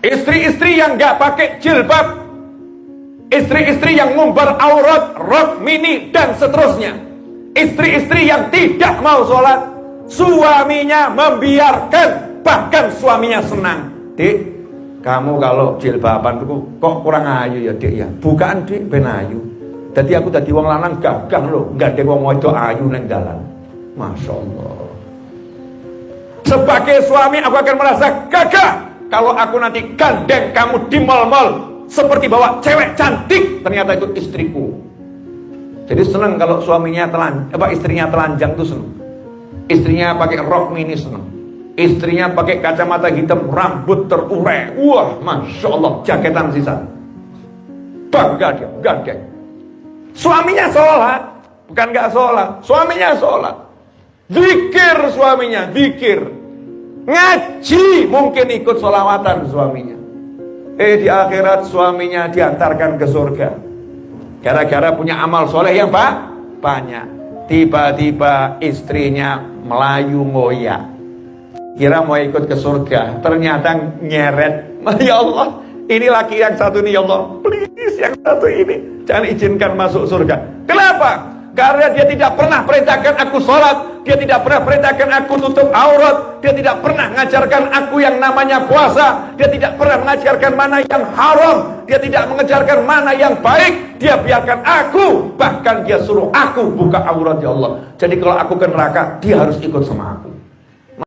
Istri-istri yang gak pakai jilbab, istri-istri yang ngumbar aurat, rok mini dan seterusnya. Istri-istri yang tidak mau sholat, suaminya membiarkan, bahkan suaminya senang. Dik, kamu kalau jilbaban kok kurang ayu ya dik ya. Bukan dik, ben ayu. Jadi aku tadi wong lanang gagah loh, nggak ada wong wedok ayu neng dalan. Masya Allah. Sebagai suami aku akan merasa gagah kalau aku nanti gandeng kamu di mal-mal seperti bawa cewek cantik ternyata itu istriku. Jadi senang kalau suaminya telan, apa istrinya telanjang tuh senang. Istrinya pakai rok mini senang. Istrinya pakai kacamata hitam, rambut terurai. Wah, masya Allah, jaketan sisa. Bangga dia, gandeng. Suaminya sholat, bukan gak sholat. Suaminya sholat. Zikir suaminya, zikir. Ngaji mungkin ikut sholawatan suaminya. Eh di akhirat suaminya diantarkan ke surga. Gara-gara punya amal soleh yang pak banyak. Tiba-tiba istrinya melayu ngoyak. Kira mau ikut ke surga, ternyata nyeret. Ya Allah, ini laki yang satu ini ya Allah. Please yang satu ini jangan izinkan masuk surga. Kenapa? Karena dia tidak pernah perintahkan aku sholat Dia tidak pernah perintahkan aku tutup aurat Dia tidak pernah mengajarkan aku yang namanya puasa Dia tidak pernah mengajarkan mana yang haram Dia tidak mengajarkan mana yang baik Dia biarkan aku Bahkan dia suruh aku buka aurat ya Allah. Jadi kalau aku ke neraka Dia harus ikut sama aku